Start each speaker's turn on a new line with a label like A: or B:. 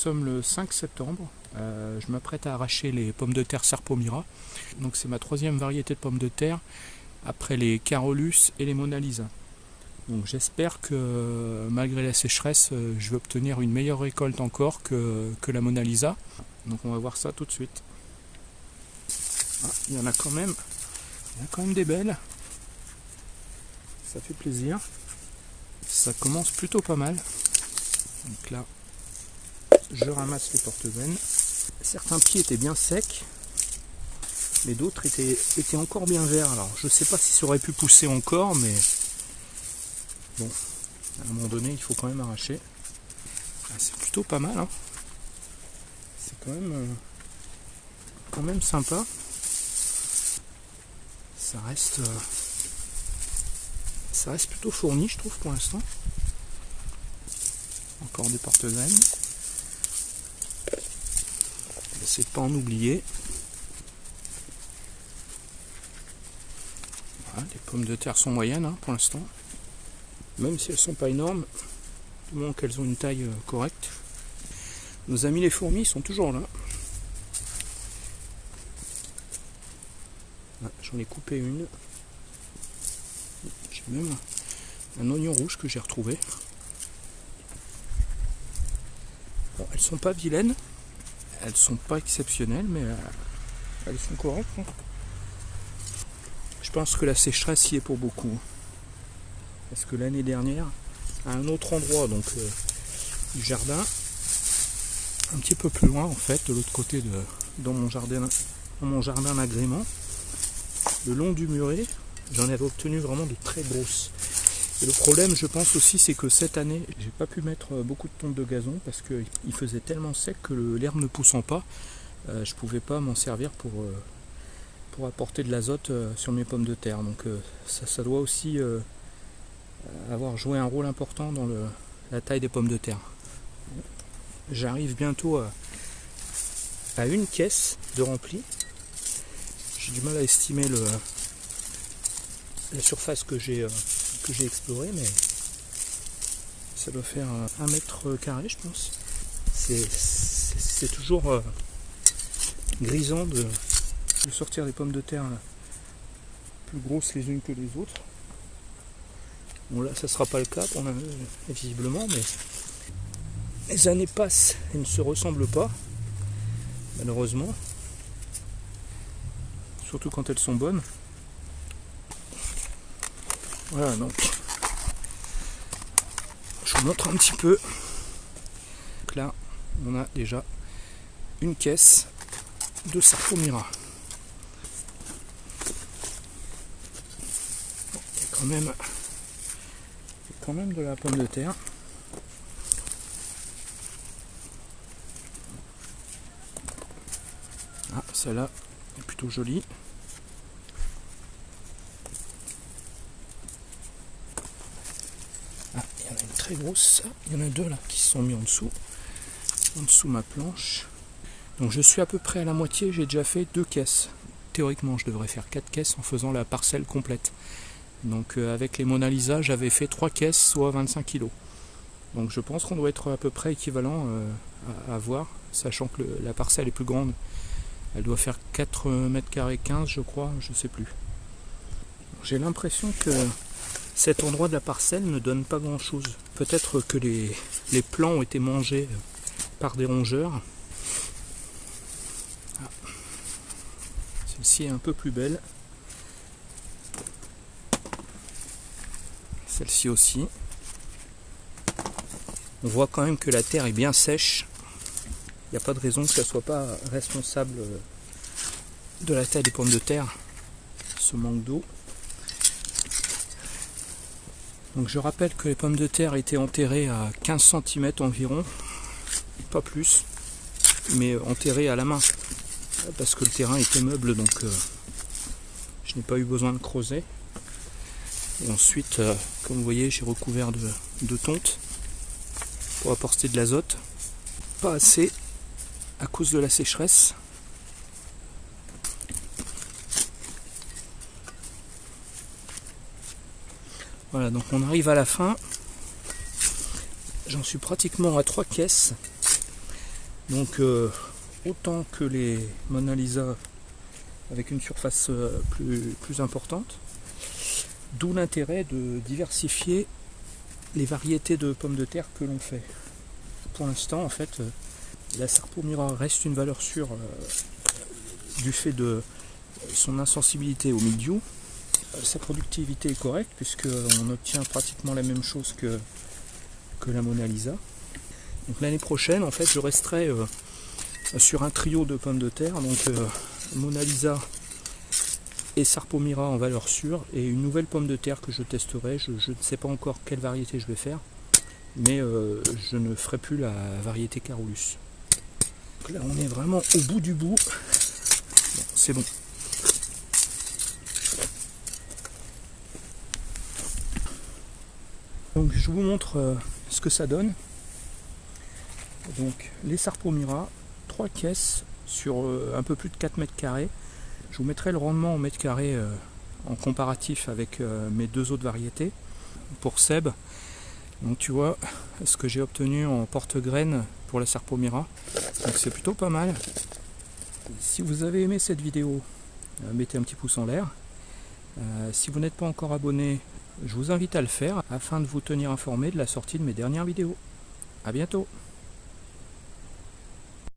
A: Nous sommes le 5 septembre. Euh, je m'apprête à arracher les pommes de terre Serpomira. Donc c'est ma troisième variété de pommes de terre après les Carolus et les Mona Lisa. Donc j'espère que malgré la sécheresse, euh, je vais obtenir une meilleure récolte encore que, que la Mona Lisa. Donc on va voir ça tout de suite. Ah, il y en a quand même. Il y a quand même des belles. Ça fait plaisir. Ça commence plutôt pas mal. Donc là, je ramasse les porte-veines. Certains pieds étaient bien secs, mais d'autres étaient, encore bien verts. Alors je sais pas si ça aurait pu pousser encore, mais bon, à un moment donné, il faut quand même arracher. Ah, c'est plutôt pas mal. Hein. C'est quand même, euh, quand même sympa. Ça reste, euh, ça reste plutôt fourni, je trouve, pour l'instant. Encore des porte-veines. C'est pas en oublier. les pommes de terre sont moyennes hein, pour l'instant. Même si elles sont pas énormes, du moment qu'elles ont une taille euh, correcte. Nos amis les fourmis sont toujours là. Ah, j'en ai coupé une. J'ai même un oignon rouge que j'ai retrouvé. Bon, elles sont pas vilaines, elles sont pas exceptionnelles, mais euh, elles sont correctes. Hein. Je pense que la sécheresse y est pour beaucoup. Parce que l'année dernière, à un autre endroit donc euh, du jardin, un petit peu plus loin en fait, de l'autre côté de dans mon jardin dans mon jardin d'agrément, le long du muret, j'en avais obtenu vraiment de très grosses. Le problème, je pense aussi, c'est que cette année, j'ai pas pu mettre beaucoup de tontes de gazon parce qu'il faisait tellement sec que l'herbe ne poussant pas, euh, je pouvais pas m'en servir pour, euh, pour apporter de l'azote euh, sur mes pommes de terre. Donc ça, doit aussi avoir joué un rôle important dans la taille des pommes de terre. J'arrive bientôt à, une caisse de rempli. J'ai du mal à estimer la surface que j'ai que j'ai exploré, mais ça doit faire un mètre carré, je pense. C'est toujours euh, grisant de, sortir des pommes de terre plus grosses les unes que les autres. Bon là ça sera pas le cas pour visiblement mais les années passent et ne se ressemblent pas malheureusement surtout quand elles sont bonnes voilà donc je vous montre un petit peu. Donc là on a déjà une caisse de Sarkomira. Bon, il y a quand même, quand même de la pomme de terre. Ah, celle-là est plutôt jolie. Grosse. Il y en a deux là qui sont mis en dessous. En dessous ma planche. Donc je suis à peu près à la moitié, j'ai déjà fait deux caisses. Théoriquement je devrais faire quatre caisses en faisant la parcelle complète. Donc euh, avec les Mona Lisa j'avais fait trois caisses, soit 25 kg. Donc je pense qu'on doit être à peu près équivalent euh, à, voir, sachant que la parcelle est plus grande. Elle doit faire 4 mètres carrés 15 je crois, je sais plus. J'ai l'impression que cet endroit de la parcelle ne donne pas grand chose. Peut-être que les, les, plants ont été mangés par des rongeurs. Ah. Celle-ci est un peu plus belle. Celle-ci aussi. On voit quand même que la terre est bien sèche. Il n'y a pas de raison que ça ne soit pas responsable de la taille des pommes de terre, ce manque d'eau. Je rappelle que les pommes de terre étaient enterrées à 15 cm environ, pas plus, mais enterrées à la main, parce que le terrain était meuble, donc euh, je n'ai pas eu besoin de creuser. Et ensuite, euh, comme vous voyez, j'ai recouvert de tonte pour apporter de l'azote. Pas assez à cause de la sécheresse. Voilà, donc on arrive à la fin. J'en suis pratiquement à trois caisses. Donc euh, autant que les Mona Lisa avec une surface euh, plus, importante. D'où l'intérêt de diversifier les variétés de pommes de terre que l'on fait. Pour l'instant, en fait, euh, la Sarpomira reste une valeur sûre du fait de son insensibilité au milieu. Sa productivité est correcte puisqu'on obtient pratiquement la même chose que, la Mona Lisa. Donc l'année prochaine, en fait, je resterai euh, sur un trio de pommes de terre, donc euh, Mona Lisa et Sarpomira en valeur sûre, et une nouvelle pomme de terre que je testerai. Je, ne sais pas encore quelle variété je vais faire, mais euh, je ne ferai plus la variété Carolus. Donc là, on est vraiment au bout du bout. c'est bon. Donc je vous montre ce que ça donne. Donc les Sarpomira, 3 caisses sur euh, un peu plus de 4 mètres carrés. Je vous mettrai le rendement en mètres carrés euh, en comparatif avec euh, mes deux autres variétés. Pour Seb, donc tu vois ce que j'ai obtenu en porte-graines pour la Sarpomira. Donc c'est plutôt pas mal. Si vous avez aimé cette vidéo, mettez un petit pouce en l'air. Si vous n'êtes pas encore abonné, je vous invite à le faire afin de vous tenir informé de la sortie de mes dernières vidéos. A bientôt